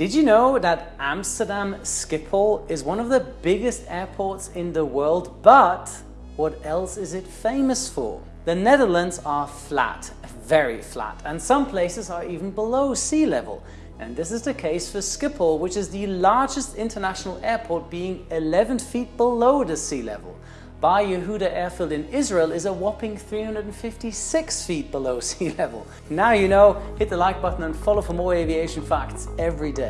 Did you know that Amsterdam Schiphol is one of the biggest airports in the world, but what else is it famous for? The Netherlands are flat, very flat, and some places are even below sea level. And this is the case for Schiphol, which is the largest international airport being 11 feet below the sea level. Bar Yehuda Airfield in Israel is a whopping 356 feet below sea level. Now you know, hit the like button and follow for more aviation facts every day.